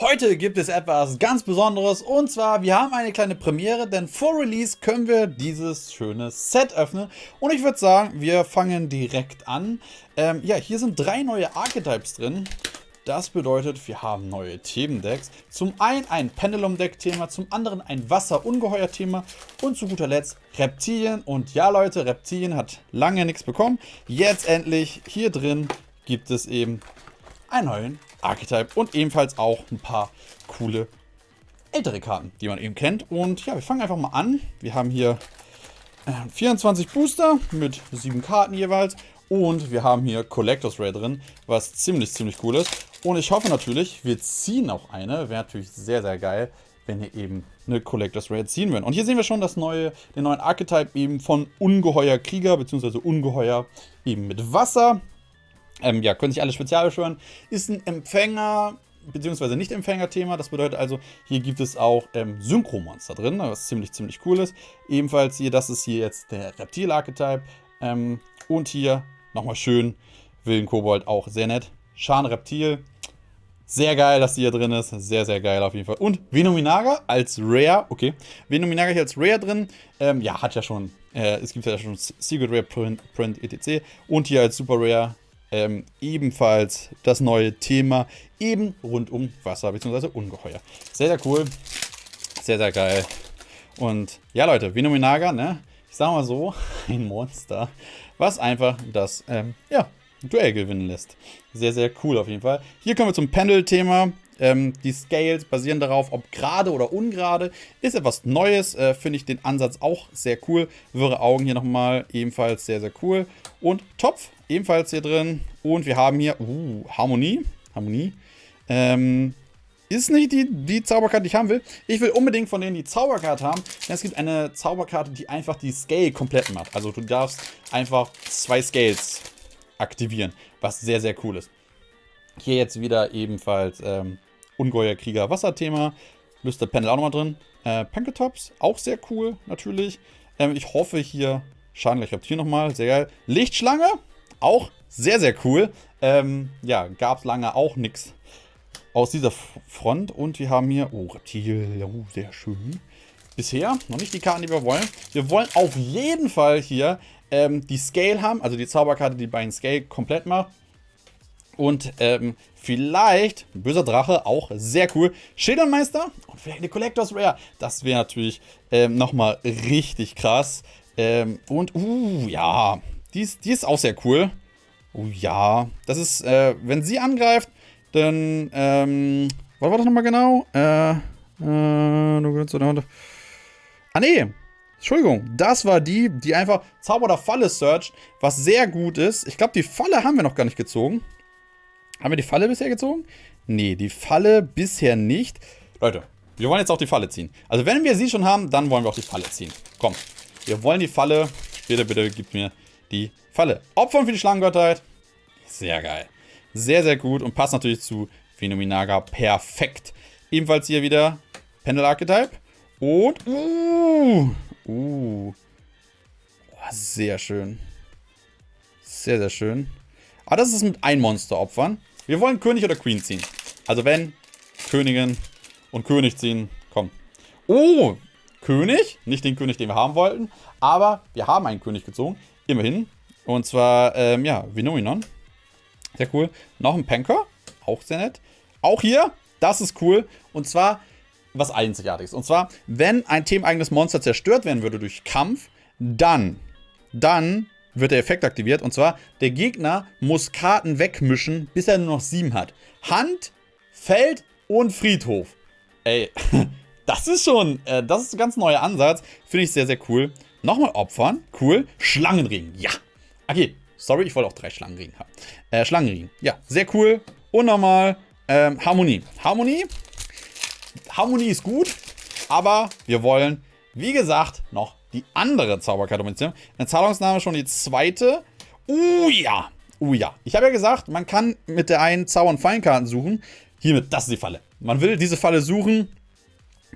Heute gibt es etwas ganz Besonderes und zwar, wir haben eine kleine Premiere, denn vor Release können wir dieses schöne Set öffnen und ich würde sagen, wir fangen direkt an. Ähm, ja, hier sind drei neue Archetypes drin. Das bedeutet, wir haben neue Themendecks. Zum einen ein Pendulum-Deck-Thema, zum anderen ein Wasser-Ungeheuer-Thema und zu guter Letzt Reptilien. Und ja Leute, Reptilien hat lange nichts bekommen. Jetzt endlich hier drin gibt es eben einen neuen Archetype und ebenfalls auch ein paar coole ältere Karten, die man eben kennt. Und ja, wir fangen einfach mal an. Wir haben hier äh, 24 Booster mit 7 Karten jeweils. Und wir haben hier Collectors Ray drin, was ziemlich, ziemlich cool ist. Und ich hoffe natürlich, wir ziehen auch eine. Wäre natürlich sehr, sehr geil, wenn wir eben eine Collectors Ray ziehen würden. Und hier sehen wir schon das neue, den neuen Archetype eben von Ungeheuer Krieger, beziehungsweise Ungeheuer eben mit Wasser. Ähm, ja, können sich alle spezial beschwören. Ist ein Empfänger, beziehungsweise Nicht-Empfänger-Thema. Das bedeutet also, hier gibt es auch ähm, Synchro-Monster drin, was ziemlich, ziemlich cool ist. Ebenfalls hier, das ist hier jetzt der Reptil-Archetype. Ähm, und hier nochmal schön Willen Kobold, auch sehr nett. Schan Reptil. Sehr geil, dass die hier drin ist. Sehr, sehr geil auf jeden Fall. Und Venominaga als Rare. Okay. Venominaga hier als Rare drin. Ähm, ja, hat ja schon. Äh, es gibt ja schon Secret Rare Print, Print etc. Und hier als Super Rare ähm, ebenfalls das neue Thema eben rund um Wasser bzw. Ungeheuer. Sehr, sehr cool. Sehr, sehr geil. Und ja, Leute, Venominaga, ne? Ich sag mal so, ein Monster, was einfach das, ähm, ja, Duell gewinnen lässt. Sehr, sehr cool auf jeden Fall. Hier kommen wir zum Pendel-Thema. Ähm, die Scales basieren darauf, ob gerade oder ungerade. Ist etwas Neues, äh, finde ich den Ansatz auch sehr cool. Wirre Augen hier nochmal, ebenfalls sehr, sehr cool. Und Topf, ebenfalls hier drin. Und wir haben hier, uh, Harmonie. Harmonie. Ähm, ist nicht die, die Zauberkarte, die ich haben will. Ich will unbedingt von denen die Zauberkarte haben, denn es gibt eine Zauberkarte, die einfach die Scale komplett macht. Also du darfst einfach zwei Scales aktivieren, was sehr, sehr cool ist. Hier jetzt wieder ebenfalls ähm, Ungeheuer Krieger Wasserthema. Lüster Panel auch nochmal drin. Äh, Panketops, auch sehr cool, natürlich. Ähm, ich hoffe hier, Schaden habt hier nochmal, sehr geil. Lichtschlange, auch sehr, sehr cool. Ähm, ja, gab es lange auch nichts aus dieser Front. Und wir haben hier, oh, Reptil, oh, sehr schön. Bisher noch nicht die Karten, die wir wollen. Wir wollen auf jeden Fall hier ähm, die Scale haben, also die Zauberkarte, die beiden Scale komplett macht. Und ähm, vielleicht, böser Drache, auch sehr cool. Schildernmeister und vielleicht eine Collectors Rare. Das wäre natürlich ähm, nochmal richtig krass. Ähm, und, uh, ja, die ist, die ist auch sehr cool. Oh ja, das ist, äh, wenn sie angreift, dann, ähm, was war das nochmal genau? Äh, äh, ah nee, Entschuldigung, das war die, die einfach Zauber oder Falle searcht, was sehr gut ist. Ich glaube, die Falle haben wir noch gar nicht gezogen. Haben wir die Falle bisher gezogen? Nee, die Falle bisher nicht. Leute, wir wollen jetzt auch die Falle ziehen. Also wenn wir sie schon haben, dann wollen wir auch die Falle ziehen. Komm, wir wollen die Falle. Bitte, bitte, gib mir die Falle. Opfern für die Schlangengottheit. Sehr geil. Sehr, sehr gut und passt natürlich zu Phenomenaga perfekt. Ebenfalls hier wieder Pendel Archetype. Und, uh, uh. Oh, sehr schön. Sehr, sehr schön. Aber das ist mit ein Monster opfern. Wir wollen König oder Queen ziehen. Also wenn, Königin und König ziehen, komm. Oh, König. Nicht den König, den wir haben wollten. Aber wir haben einen König gezogen. Immerhin. Und zwar, ähm, ja, Vinominon. Sehr cool. Noch ein Panker. Auch sehr nett. Auch hier, das ist cool. Und zwar was Einzigartiges. Und zwar, wenn ein themeneigenes Monster zerstört werden würde durch Kampf, dann, dann wird der Effekt aktiviert. Und zwar, der Gegner muss Karten wegmischen, bis er nur noch sieben hat. Hand, Feld und Friedhof. Ey, das ist schon, äh, das ist ein ganz neuer Ansatz. Finde ich sehr, sehr cool. Nochmal opfern. Cool. Schlangenring. Ja. Okay. Sorry, ich wollte auch drei Schlangenring haben. Äh, Schlangenring. Ja, sehr cool. Und nochmal ähm, Harmonie. Harmonie. Harmonie ist gut, aber wir wollen, wie gesagt, noch die andere Zauberkarte mitnehmen. Eine Zahlungsnahme schon die zweite. Uh ja. Uh ja. Ich habe ja gesagt, man kann mit der einen Zauber- und Feinkarten suchen. Hiermit, das ist die Falle. Man will diese Falle suchen.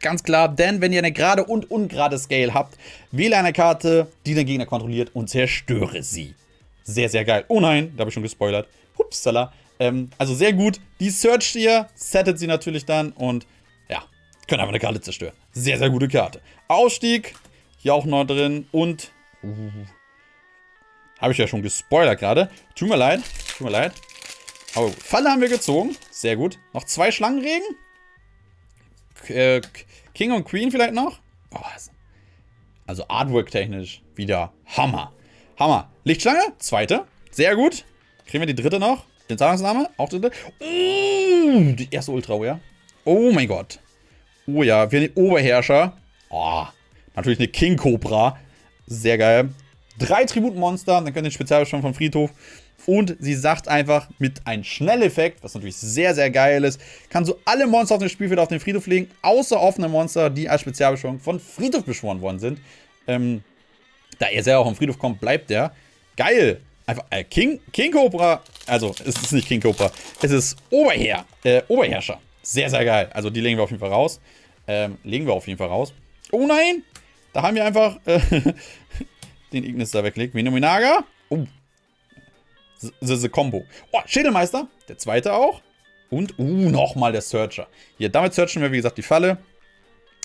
Ganz klar, denn wenn ihr eine gerade und ungerade Scale habt, wähle eine Karte, die den Gegner kontrolliert und zerstöre sie. Sehr, sehr geil. Oh nein, da habe ich schon gespoilert. Upsala. Ähm, also sehr gut. Die searcht ihr, settet sie natürlich dann und ja, können einfach eine Karte zerstören. Sehr, sehr gute Karte. Ausstieg, hier auch noch drin und... Uh, Habe ich ja schon gespoilert gerade. Tut mir leid, tut mir leid. Oh, Falle haben wir gezogen. Sehr gut. Noch zwei Schlangenregen. K äh, King und Queen vielleicht noch. Oh, also Artwork-technisch wieder Hammer. Hammer. Lichtschlange, zweite. Sehr gut. Kriegen wir die dritte noch? Den Zahlungsname, auch dritte. Uh, die erste Ultra, ja. Oh mein Gott. Oh ja, wir den Oberherrscher. Oh, natürlich eine King Cobra. Sehr geil. Drei Tributmonster, dann können den Spezialbestand vom Friedhof. Und sie sagt einfach mit einem Schnelleffekt, was natürlich sehr, sehr geil ist, kann so alle Monster auf dem Spielfeld auf den Friedhof legen, außer offene Monster, die als Spezialbeschwörung von Friedhof beschworen worden sind. Ähm, da er selber auch im Friedhof kommt, bleibt der. Geil! Einfach, äh, King, King Cobra, also es ist nicht King Cobra, es ist Oberherr, äh, Oberherrscher. Sehr, sehr geil. Also die legen wir auf jeden Fall raus. Ähm, legen wir auf jeden Fall raus. Oh nein! Da haben wir einfach äh, den Ignis da weggelegt. Venominaga. Oh, The, Combo. Oh, Schädelmeister. Der zweite auch. Und, uh, nochmal der Searcher. Hier, damit searchen wir, wie gesagt, die Falle.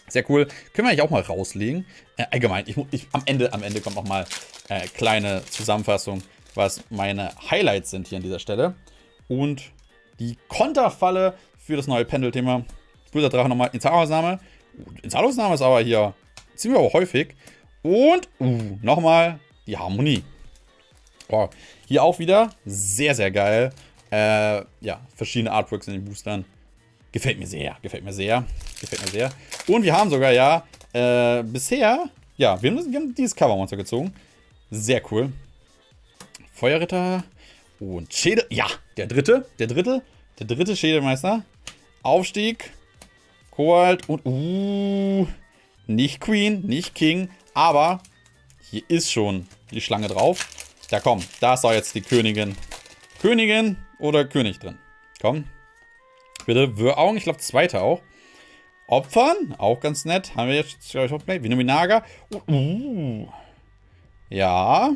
Sehr cool. Können wir eigentlich auch mal rauslegen. Äh, allgemein, ich, ich, am, Ende, am Ende kommt nochmal äh, kleine Zusammenfassung, was meine Highlights sind hier an dieser Stelle. Und die Konterfalle für das neue Pendel-Thema. Böser Drache nochmal in Zahlausnahme. In Zahlausnahme ist aber hier ziemlich aber häufig. Und, uh, nochmal die Harmonie. Oh, hier auch wieder sehr, sehr geil. Äh, ja, verschiedene Artworks in den Boostern. Gefällt mir sehr, gefällt mir sehr, gefällt mir sehr. Und wir haben sogar ja äh, bisher, ja, wir haben, wir haben dieses Covermonster gezogen. Sehr cool. Feuerritter und Schädel, ja, der dritte, der dritte, der dritte Schädelmeister. Aufstieg, Koalt und, uh, nicht Queen, nicht King, aber hier ist schon die Schlange drauf. Ja, komm. Da ist doch jetzt die Königin. Königin oder König drin. Komm. Bitte. Würaugen. Ich glaube, zweite auch. Opfern. Auch ganz nett. Haben wir jetzt, glaube ich, auch Play. Vinominaga. Uh, uh. Ja.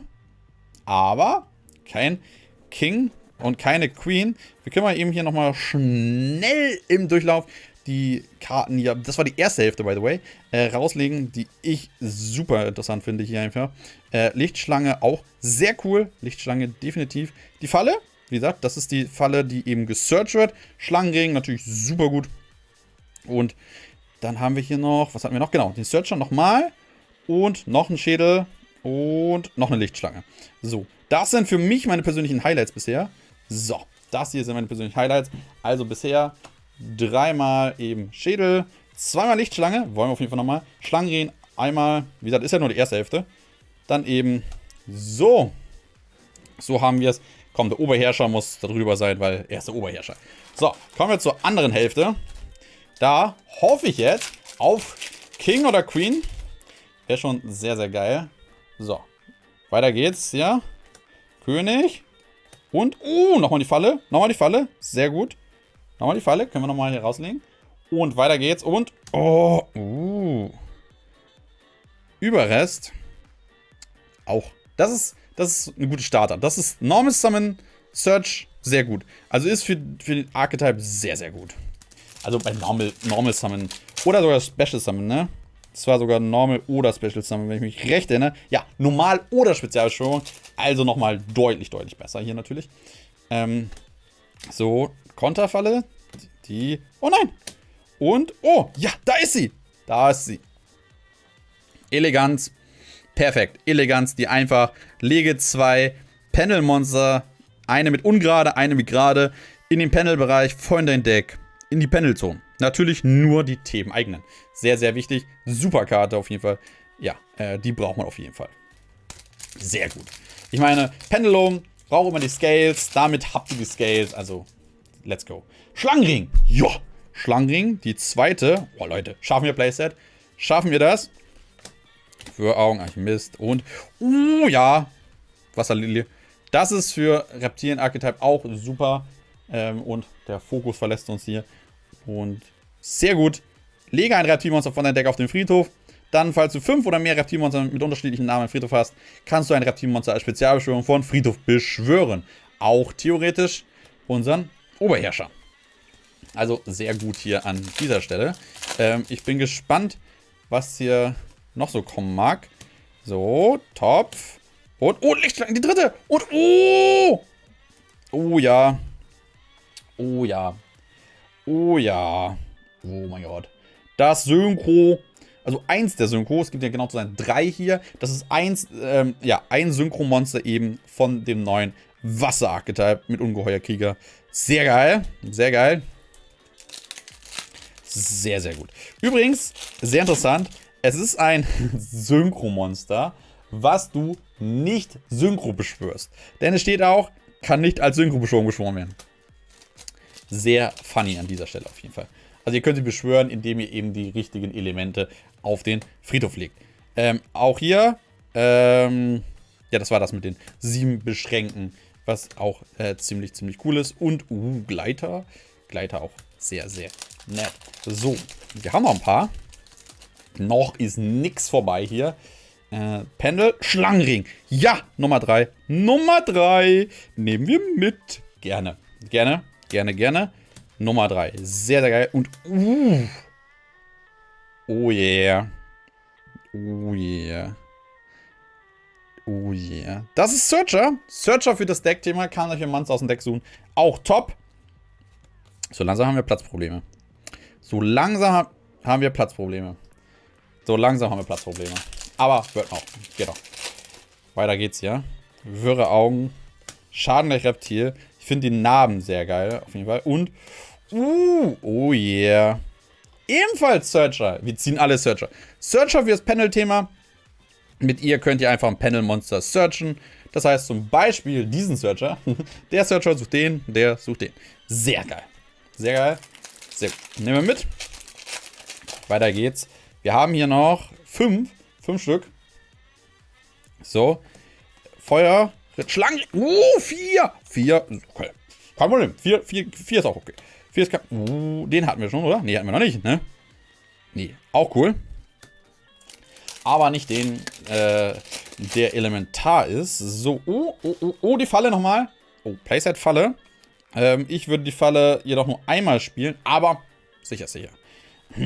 Aber kein King und keine Queen. Wir können mal eben hier nochmal schnell im Durchlauf die Karten hier, das war die erste Hälfte, by the way, äh, rauslegen, die ich super interessant finde hier einfach. Äh, Lichtschlange auch sehr cool. Lichtschlange definitiv. Die Falle, wie gesagt, das ist die Falle, die eben gesearched wird. Schlangenregen natürlich super gut. Und dann haben wir hier noch, was hatten wir noch? Genau, den Searcher nochmal. Und noch ein Schädel. Und noch eine Lichtschlange. So, das sind für mich meine persönlichen Highlights bisher. So, das hier sind meine persönlichen Highlights. Also bisher dreimal eben Schädel, zweimal Lichtschlange, wollen wir auf jeden Fall nochmal. Schlangenrehen, einmal, wie gesagt, ist ja nur die erste Hälfte. Dann eben so. So haben wir es. Komm, der Oberherrscher muss darüber sein, weil er ist der Oberherrscher. So, kommen wir zur anderen Hälfte. Da hoffe ich jetzt auf King oder Queen. Wäre schon sehr, sehr geil. So, weiter geht's, ja. König. Und, uh, nochmal die Falle. Nochmal die Falle. Sehr gut. Nochmal die Falle. Können wir nochmal hier rauslegen. Und weiter geht's. Und, oh, uh. Überrest. Auch. Das ist, das ist eine gute Starter. Das ist Normal Summon Search sehr gut. Also ist für, für den Archetype sehr, sehr gut. Also bei Normal, Normal Summon. Oder sogar Special Summon, ne? Das war sogar Normal oder Special Summon, wenn ich mich recht erinnere. Ja, Normal oder Spezialbeschwörung. Also nochmal deutlich, deutlich besser hier natürlich. Ähm, so, Konterfalle. Die. Oh nein! Und. Oh, ja, da ist sie! Da ist sie. Eleganz. Perfekt. Eleganz, die einfach. Lege zwei Panel-Monster. Eine mit ungerade, eine mit gerade. In den Panel-Bereich, voll in dein Deck. In die Panel-Zone. Natürlich nur die Themen-eigenen. Sehr, sehr wichtig. Super Karte auf jeden Fall. Ja, äh, die braucht man auf jeden Fall. Sehr gut. Ich meine, Pendulum braucht immer die Scales. Damit habt ihr die Scales. Also Let's go. Schlangenring. Ja. Schlangenring, die zweite. Oh, Leute. Schaffen wir Playset? Schaffen wir das? Für Augen, ach Mist. Und, uh, ja. Wasserlilie. Das ist für Reptilien-Archetype auch super. Ähm, und der Fokus verlässt uns hier. Und sehr gut. Lege ein Reptilmonster von deinem Deck auf den Friedhof. Dann, falls du fünf oder mehr Reptilmonster mit unterschiedlichen Namen im Friedhof hast, kannst du ein Reptilmonster als Spezialbeschwörung von Friedhof beschwören. Auch theoretisch unseren Oberherrscher. Also sehr gut hier an dieser Stelle. Ähm, ich bin gespannt, was hier noch so kommen mag. So, Topf. Und, oh, Lichtschlange, die dritte. Und, oh. Oh ja. Oh ja. Oh ja. Oh mein Gott. Das Synchro. Also eins der Synchro, es gibt ja genau zu sein drei hier. Das ist eins, ähm, ja, ein Synchromonster eben von dem neuen Wasser-Archetype mit Ungeheuerkrieger. Sehr geil. Sehr geil. Sehr, sehr gut. Übrigens, sehr interessant, es ist ein Synchromonster, was du nicht synchro beschwörst. Denn es steht auch, kann nicht als Synchro-Beschwörung beschworen werden. Sehr funny an dieser Stelle auf jeden Fall. Also ihr könnt sie beschwören, indem ihr eben die richtigen Elemente auf den Friedhof legt. Ähm, auch hier, ähm, ja, das war das mit den sieben Beschränken, was auch äh, ziemlich, ziemlich cool ist. Und, uh, Gleiter. Gleiter auch sehr, sehr nett. So, wir haben noch ein paar. Noch ist nichts vorbei hier. Äh, Pendel, Schlangenring. Ja, Nummer 3. Nummer 3. Nehmen wir mit. Gerne. Gerne, gerne, gerne. Nummer 3. Sehr, sehr geil. Und, uh. Oh yeah. Oh yeah. Oh yeah. Das ist Searcher. Searcher für das Deckthema. Kann euch ein Monster aus dem Deck suchen. Auch top. So langsam haben wir Platzprobleme. So langsam haben wir Platzprobleme. So langsam haben wir Platzprobleme. Aber wird noch. Geht doch. Weiter geht's hier. Wirre Augen. Schaden gleich Reptil. Ich finde die Narben sehr geil. Auf jeden Fall. Und. Uh. Oh yeah. Ebenfalls Searcher. Wir ziehen alle Searcher. Searcher für das Panel-Thema. Mit ihr könnt ihr einfach ein Panel-Monster searchen. Das heißt zum Beispiel diesen Searcher. Der Searcher sucht den, der sucht den. Sehr geil. Sehr geil. Sehr gut. Nehmen wir mit. Weiter geht's. Wir haben hier noch fünf. Fünf Stück. So. Feuer. Schlangen. Uh, vier. Vier. Okay. Kein Problem. Vier, vier, vier ist auch okay. Vier ist kein. Uh, den hatten wir schon, oder? Nee, hatten wir noch nicht, ne? Nee. Auch cool. Aber nicht den, äh, der elementar ist. So. Oh, oh, oh, oh, die Falle nochmal. Oh, Playset-Falle. Ähm, ich würde die Falle jedoch nur einmal spielen, aber sicher, sicher.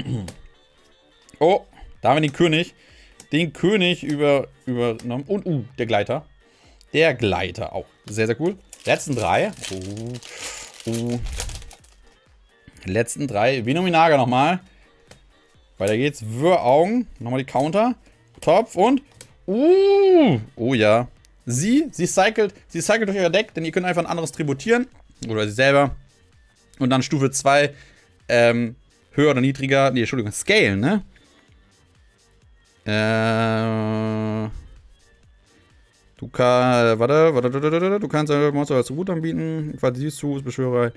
oh, da haben wir den König. Den König über, übernommen. Und, uh, der Gleiter. Der Gleiter auch. Sehr, sehr cool. Letzten drei. Oh, oh. Letzten drei. Venominaga nochmal. Weiter geht's. Wirraugen. Nochmal die Counter. Topf und. Uh. Oh ja. Sie, sie cycelt, sie cycelt durch euer Deck, denn ihr könnt einfach ein anderes tributieren. Oder sie selber. Und dann Stufe 2. Ähm, höher oder niedriger. Nee, Entschuldigung, Scale, ne? Äh. Du kannst. Warte, warte, du kannst ein Monster als Tribut anbieten. Falls siehst du, ist Beschwörer.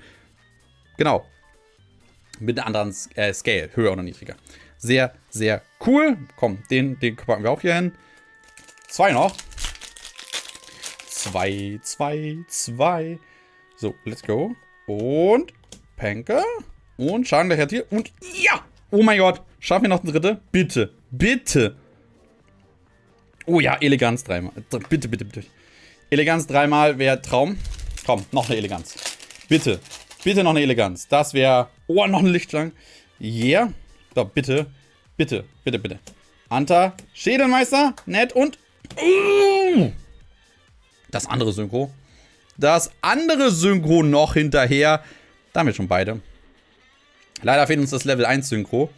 Genau. Mit einer anderen äh, Scale, höher oder niedriger. Sehr, sehr cool. Komm, den, den packen wir auch hier hin. Zwei noch. Zwei, zwei, zwei. So, let's go. Und Panker. Und Schaden gleich hier. Und ja! Oh mein Gott. Schaffen wir noch den dritte? Bitte. Bitte. Oh ja, Eleganz dreimal. Bitte, bitte, bitte. Eleganz dreimal wäre Traum. Komm, noch eine Eleganz. Bitte. Bitte noch eine Eleganz. Das wäre... Oh, noch eine Lichtschlange. Yeah. So, bitte. Bitte, bitte, bitte. Anta, Schädelmeister, nett und... Uh, das andere Synchro. Das andere Synchro noch hinterher. Da haben wir schon beide. Leider fehlt uns das Level 1 Synchro.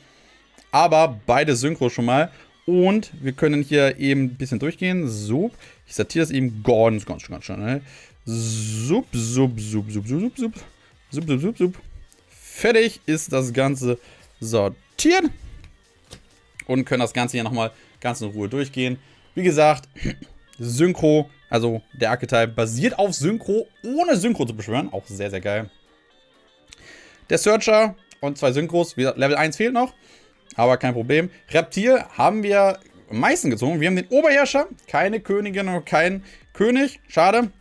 Aber beide Synchro schon mal. Und wir können hier eben ein bisschen durchgehen. Sup. Ich sortiere das eben ganz, ganz, ganz schnell. Sup, sup, sup, sup, sup, sup. Sup, sup, sup, sup. Fertig ist das Ganze sortiert. Und können das Ganze hier nochmal ganz in Ruhe durchgehen. Wie gesagt, Synchro, also der Archetype basiert auf Synchro, ohne Synchro zu beschwören. Auch sehr, sehr geil. Der Searcher und zwei Synchros. Level 1 fehlt noch. Aber kein Problem. Reptil haben wir am meisten gezogen. Wir haben den Oberherrscher. Keine Königin und kein König. Schade.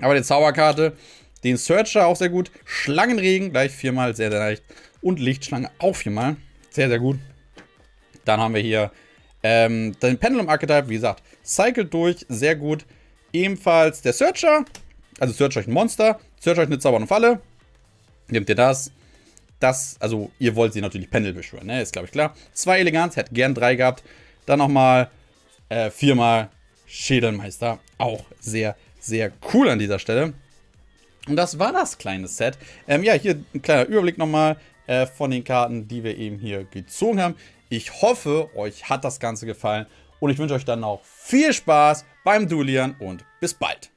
Aber die Zauberkarte. Den Searcher auch sehr gut. Schlangenregen gleich viermal. Sehr, sehr leicht. Und Lichtschlange auch viermal. Sehr, sehr gut. Dann haben wir hier ähm, den Pendulum Archetype. Wie gesagt, cycelt durch. Sehr gut. Ebenfalls der Searcher. Also Searcher ein Monster. Search euch eine zaubernde Falle. Nehmt ihr das. Das, also ihr wollt sie natürlich Pendel beschwören, ne? Ist, glaube ich, klar. Zwei Eleganz, hätte gern drei gehabt. Dann nochmal äh, viermal Schädelmeister. Auch sehr, sehr cool an dieser Stelle. Und das war das kleine Set. Ähm, ja, hier ein kleiner Überblick nochmal äh, von den Karten, die wir eben hier gezogen haben. Ich hoffe, euch hat das Ganze gefallen und ich wünsche euch dann auch viel Spaß beim Duellieren und bis bald.